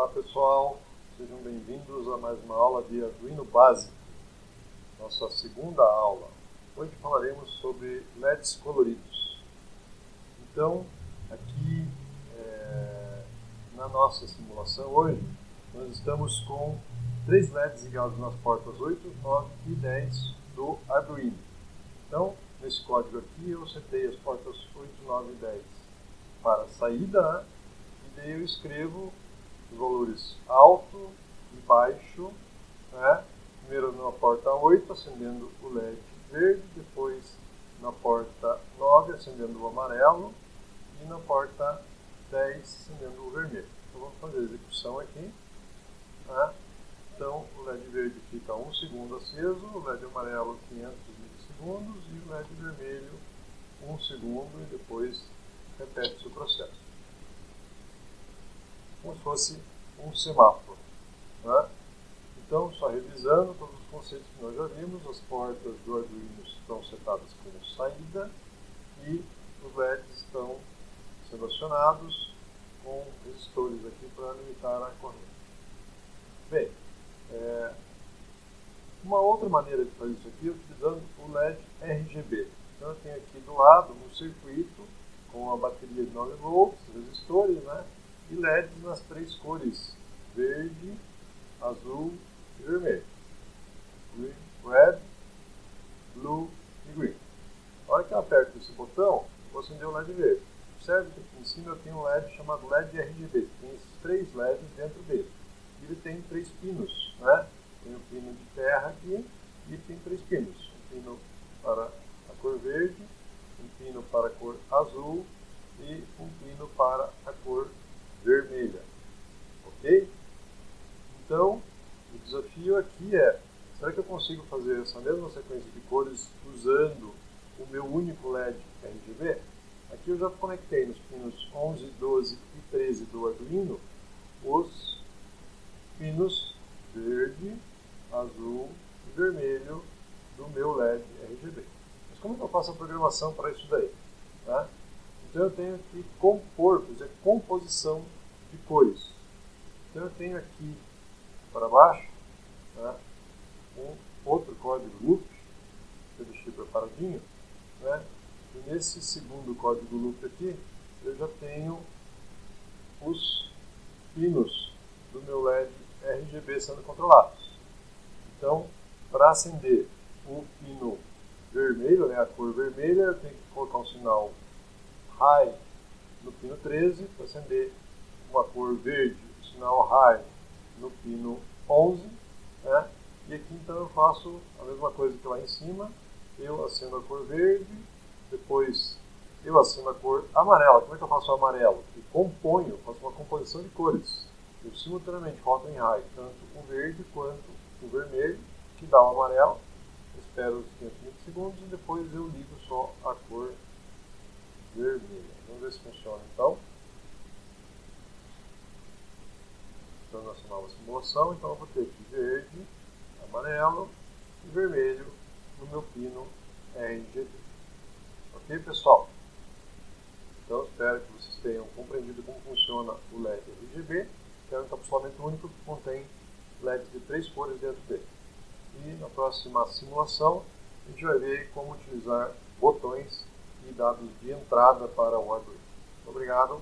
Olá pessoal, sejam bem-vindos a mais uma aula de Arduino Básico, nossa segunda aula. Hoje falaremos sobre LEDs coloridos. Então, aqui é, na nossa simulação hoje, nós estamos com três LEDs ligados nas portas 8, 9 e 10 do Arduino. Então, nesse código aqui eu setei as portas 8, 9 e 10 para saída, né? e daí eu escrevo os valores alto e baixo, né? primeiro na porta 8 acendendo o LED verde, depois na porta 9 acendendo o amarelo e na porta 10 acendendo o vermelho. Então vamos fazer a execução aqui. Né? Então o LED verde fica 1 segundo aceso, o LED amarelo 500 milissegundos e o LED vermelho 1 segundo e depois repete-se o processo fosse um semáforo. Né? Então, só revisando todos os conceitos que nós já vimos, as portas do Arduino estão setadas como saída e os LEDs estão sendo acionados com resistores aqui para limitar a corrente. Bem, é, uma outra maneira de fazer isso aqui é utilizando o LED RGB. Então eu tenho aqui do lado um circuito com a bateria de 9 volts, resistores, né? E LEDs nas três cores verde, azul e vermelho. Green, red, blue e green. A hora que eu aperto esse botão, vou acender o LED verde. Observe que aqui em cima eu tenho um LED chamado LED RGB. Tem esses três LEDs dentro dele. E ele tem três pinos. Né? Tem o pino de terra aqui e tem três pinos. Um pino para a cor verde, um pino para a cor azul e um pino para a cor vermelha. Ok? Então, o desafio aqui é, será que eu consigo fazer essa mesma sequência de cores usando o meu único LED RGB? Aqui eu já conectei nos pinos 11, 12 e 13 do Arduino os pinos verde, azul e vermelho do meu LED RGB. Mas como que eu faço a programação para isso daí? Tá? Então eu tenho que compor, fazer composição de cores. Então eu tenho aqui para baixo né, um outro código loop, que eu deixei preparadinho, né, e nesse segundo código loop aqui eu já tenho os pinos do meu LED RGB sendo controlados. Então, para acender o pino vermelho, né, a cor vermelha, eu tenho que colocar um sinal high no pino 13 para acender uma cor verde, o sinal high no pino 11, né? E aqui então eu faço a mesma coisa que lá em cima, eu acendo a cor verde, depois eu acendo a cor amarela. Como é que eu faço o amarelo? Eu componho, faço uma composição de cores. Eu simultaneamente rodo em high tanto o verde quanto o vermelho, que dá o amarelo. Espero os 500 segundos e depois eu ligo só a cor vermelha. Vamos ver se funciona então. Então, nossa nova simulação, então eu vou ter aqui verde, amarelo e vermelho no meu pino RGB. Ok, pessoal? Então, espero que vocês tenham compreendido como funciona o LED RGB, que é um encapsulamento único que contém LEDs de três cores dentro dele. E na próxima simulação, a gente vai ver como utilizar botões e dados de entrada para o Arduino. Obrigado.